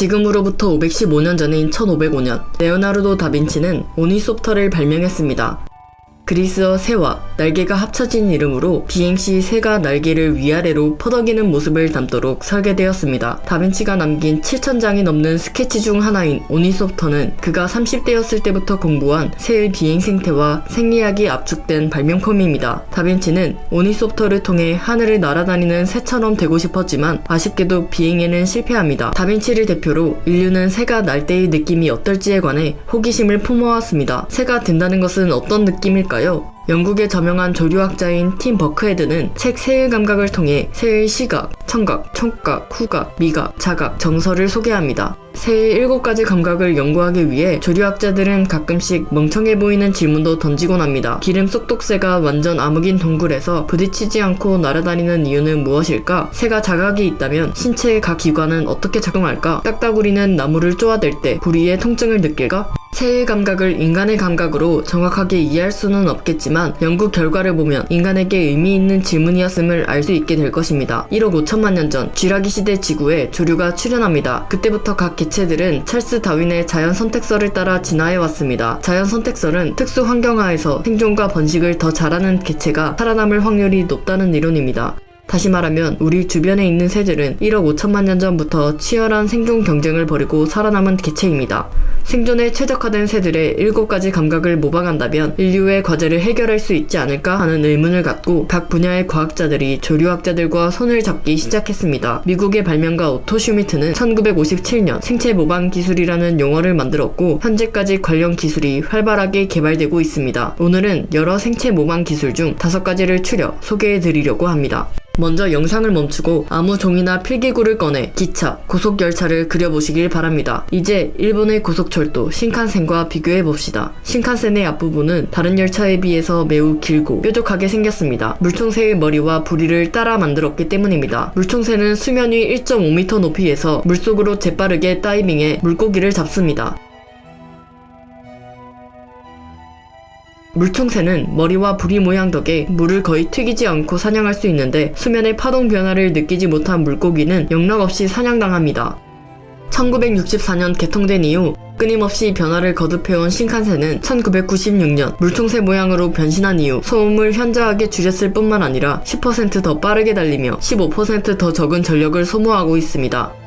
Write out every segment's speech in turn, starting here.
지금으로부터 515년 전인 1505년 레오나르도 다빈치는 ornithopter를 발명했습니다. 그리스어 새와 날개가 합쳐진 이름으로 비행 시 새가 날개를 위아래로 퍼덕이는 모습을 담도록 설계되었습니다. 다빈치가 남긴 7천장이 넘는 스케치 중 하나인 오니소프터는 그가 30대였을 때부터 공부한 새의 비행 생태와 생리학이 압축된 발명품입니다. 다빈치는 ornithopter를 통해 하늘을 날아다니는 새처럼 되고 싶었지만 아쉽게도 비행에는 실패합니다. 다빈치를 대표로 인류는 새가 날 때의 느낌이 어떨지에 관해 호기심을 품어왔습니다. 새가 된다는 것은 어떤 느낌일까요? 영국의 저명한 조류학자인 팀 버크헤드는 책 새의 감각을 통해 새의 시각, 청각, 촉각, 후각, 미각, 자각, 정서를 소개합니다. 새의 일곱 가지 감각을 연구하기 위해 조류학자들은 가끔씩 멍청해 보이는 질문도 던지곤 합니다. 기름 쏙독새가 완전 암흑인 동굴에서 부딪히지 않고 날아다니는 이유는 무엇일까? 새가 자각이 있다면 신체의 각 기관은 어떻게 작용할까? 딱따구리는 나무를 쪼아댈 때 부리의 통증을 느낄까? 새의 감각을 인간의 감각으로 정확하게 이해할 수는 없겠지만 연구 결과를 보면 인간에게 의미 있는 질문이었음을 알 수 있게 될 것입니다. 1억 5천만 년 전 쥐라기 시대 지구에 조류가 출현합니다. 그때부터 각 개체들은 찰스 다윈의 자연 선택설을 따라 진화해 왔습니다. 자연 선택설은 특수 환경하에서 생존과 번식을 더 잘하는 개체가 살아남을 확률이 높다는 이론입니다. 다시 말하면 우리 주변에 있는 새들은 1억 5천만 년 전부터 치열한 생존 경쟁을 벌이고 살아남은 개체입니다. 생존에 최적화된 새들의 7가지 감각을 모방한다면 인류의 과제를 해결할 수 있지 않을까 하는 의문을 갖고 각 분야의 과학자들이 조류학자들과 손을 잡기 시작했습니다. 미국의 발명가 오토 슈미트는 1957년 생체 모방 기술이라는 용어를 만들었고 현재까지 관련 기술이 활발하게 개발되고 있습니다. 오늘은 여러 생체 모방 기술 중 5가지를 추려 소개해 드리려고 합니다. 먼저 영상을 멈추고 아무 종이나 필기구를 꺼내 기차, 고속열차를 그려보시길 바랍니다. 이제 일본의 고속철도 신칸센과 비교해 봅시다. 신칸센의 앞부분은 다른 열차에 비해서 매우 길고 뾰족하게 생겼습니다. 물총새의 머리와 부리를 따라 만들었기 때문입니다. 물총새는 수면 위 1.5m 높이에서 물속으로 재빠르게 다이빙해 물고기를 잡습니다. 물총새는 머리와 부리 모양 덕에 물을 거의 튀기지 않고 사냥할 수 있는데 수면의 파동 변화를 느끼지 못한 물고기는 영락없이 사냥당합니다. 1964년 개통된 이후 끊임없이 변화를 거듭해온 신칸센은 1996년 물총새 모양으로 변신한 이후 소음을 현저하게 줄였을 뿐만 아니라 10%더 빠르게 달리며 15%더 적은 전력을 소모하고 있습니다.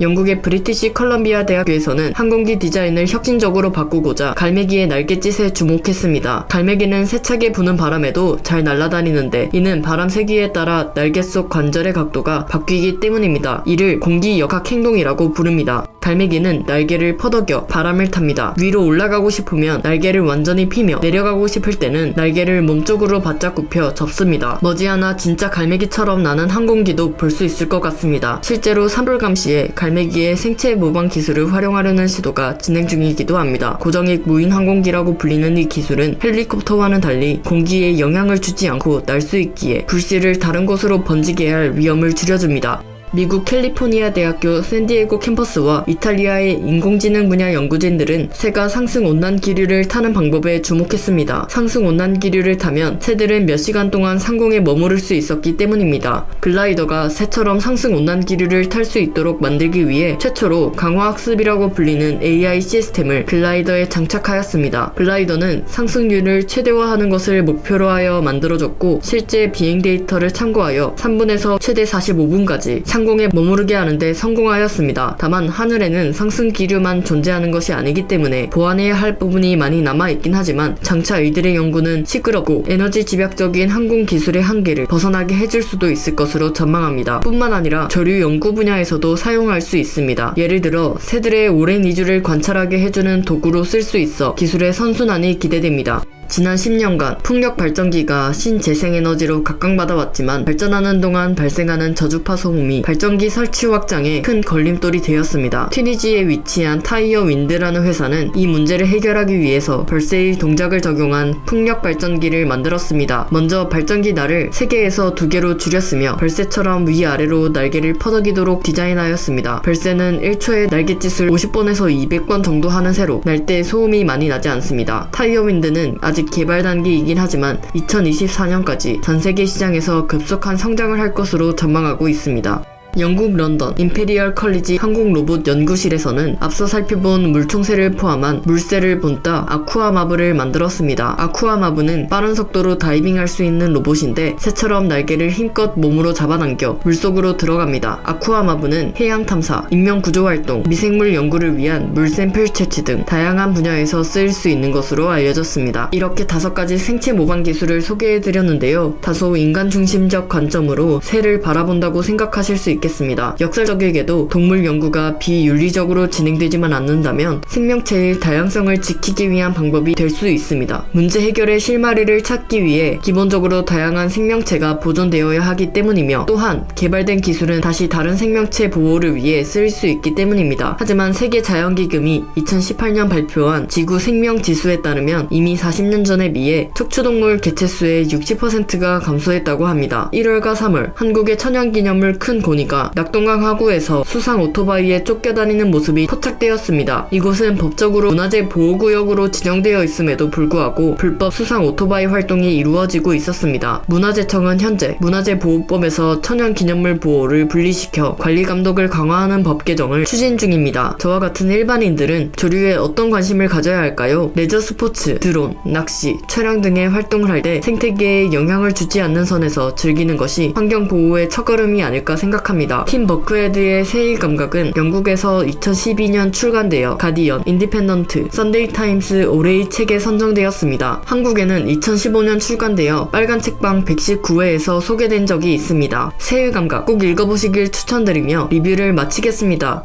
영국의 브리티시 컬럼비아 대학교에서는 항공기 디자인을 혁신적으로 바꾸고자 갈매기의 날갯짓에 주목했습니다. 갈매기는 세차게 부는 바람에도 잘 날아다니는데 이는 바람 세기에 따라 날개 속 관절의 각도가 바뀌기 때문입니다. 이를 공기 역학 행동이라고 부릅니다. 갈매기는 날개를 퍼덕여 바람을 탑니다. 위로 올라가고 싶으면 날개를 완전히 피며 내려가고 싶을 때는 날개를 몸쪽으로 바짝 굽혀 접습니다. 머지않아 진짜 갈매기처럼 나는 항공기도 볼 수 있을 것 같습니다. 실제로 산불감 시에 갈매기의 생체 모방 기술을 활용하려는 시도가 진행 중이기도 합니다. 고정익 무인 항공기라고 불리는 이 기술은 헬리콥터와는 달리 공기에 영향을 주지 않고 날 수 있기에 불씨를 다른 곳으로 번지게 할 위험을 줄여줍니다. 미국 캘리포니아 대학교 샌디에고 캠퍼스와 이탈리아의 인공지능 분야 연구진들은 새가 상승 온난 기류를 타는 방법에 주목했습니다. 상승 온난 기류를 타면 새들은 몇 시간 동안 상공에 머무를 수 있었기 때문입니다. 글라이더가 새처럼 상승 온난 기류를 탈 수 있도록 만들기 위해 최초로 강화학습이라고 불리는 AI 시스템을 글라이더에 장착하였습니다. 글라이더는 상승률을 최대화하는 것을 목표로 하여 만들어졌고 실제 비행 데이터를 참고하여 3분에서 최대 45분까지 상 상공에 머무르게 하는데 성공하였습니다. 다만 하늘에는 상승 기류만 존재하는 것이 아니기 때문에 보완해야 할 부분이 많이 남아있긴 하지만 장차 이들의 연구는 시끄럽고 에너지 집약적인 항공 기술의 한계를 벗어나게 해줄 수도 있을 것으로 전망합니다. 뿐만 아니라 저류 연구 분야에서도 사용할 수 있습니다. 예를 들어 새들의 오랜 이주를 관찰하게 해주는 도구로 쓸 수 있어 기술의 선순환이 기대됩니다. 지난 10년간 풍력 발전기가 신재생에너지로 각광받아 왔지만 발전하는 동안 발생하는 저주파 소음이 발전기 설치 확장에 큰 걸림돌이 되었습니다. 튀니지에 위치한 Tyer Wind라는 회사는 이 문제를 해결하기 위해서 벌새의 동작을 적용한 풍력 발전기를 만들었습니다. 먼저 발전기 날을 3개에서 2개로 줄였으며 벌새처럼 위아래로 날개를 퍼덕이도록 디자인하였습니다. 벌새는 1초에 날갯짓을 50번에서 200번 정도 하는 새로 날 때 소음이 많이 나지 않습니다. Tyer Wind는 아직 개발 단계이긴 하지만 2024년까지 전 세계 시장에서 급속한 성장을 할 것으로 전망하고 있습니다. 영국 런던 임페리얼 컬리지 항공 로봇 연구실에서는 앞서 살펴본 물총새를 포함한 물새를 본따 아쿠아마브를 만들었습니다. 아쿠아마브는 빠른 속도로 다이빙할 수 있는 로봇인데 새처럼 날개를 힘껏 몸으로 잡아당겨 물속으로 들어갑니다. 아쿠아마브는 해양 탐사, 인명 구조 활동, 미생물 연구를 위한 물 샘플 채취 등 다양한 분야에서 쓰일 수 있는 것으로 알려졌습니다. 이렇게 다섯 가지 생체 모방 기술을 소개해드렸는데요. 다소 인간 중심적 관점으로 새를 바라본다고 생각하실 수 있겠습니다. 역설적이게도 동물 연구가 비윤리적으로 진행되지만 않는다면 생명체의 다양성을 지키기 위한 방법이 될 수 있습니다. 문제 해결의 실마리를 찾기 위해 기본적으로 다양한 생명체가 보존되어야 하기 때문이며 또한 개발된 기술은 다시 다른 생명체 보호를 위해 쓰일 수 있기 때문입니다. 하지만 세계 자연기금이 2018년 발표한 지구 생명 지수에 따르면 이미 40년 전에 비해 척추동물 개체수의 60%가 감소했다고 합니다. 1월과 3월 한국의 천연기념물 큰 고니 가 낙동강 하구에서 수상 오토바이에 쫓겨다니는 모습이 포착되었습니다. 이곳은 법적으로 문화재 보호구역으로 지정되어 있음에도 불구하고 불법 수상 오토바이 활동이 이루어지고 있었습니다. 문화재청은 현재 문화재보호법에서 천연기념물 보호를 분리시켜 관리 감독을 강화하는 법 개정을 추진 중입니다. 저와 같은 일반인들은 조류에 어떤 관심을 가져야 할까요? 레저 스포츠, 드론, 낚시, 촬영 등의 활동을 할 때 생태계에 영향을 주지 않는 선에서 즐기는 것이 환경 보호의 첫걸음이 아닐까 생각 합니다. 팀 버크헤드의 새의 감각은 영국에서 2012년 출간되어 가디언, 인디펜던트, 썬데이 타임스 올해의 책에 선정되었습니다. 한국에는 2015년 출간되어 빨간 책방 119회에서 소개된 적이 있습니다. 새의 감각 꼭 읽어보시길 추천드리며 리뷰를 마치겠습니다.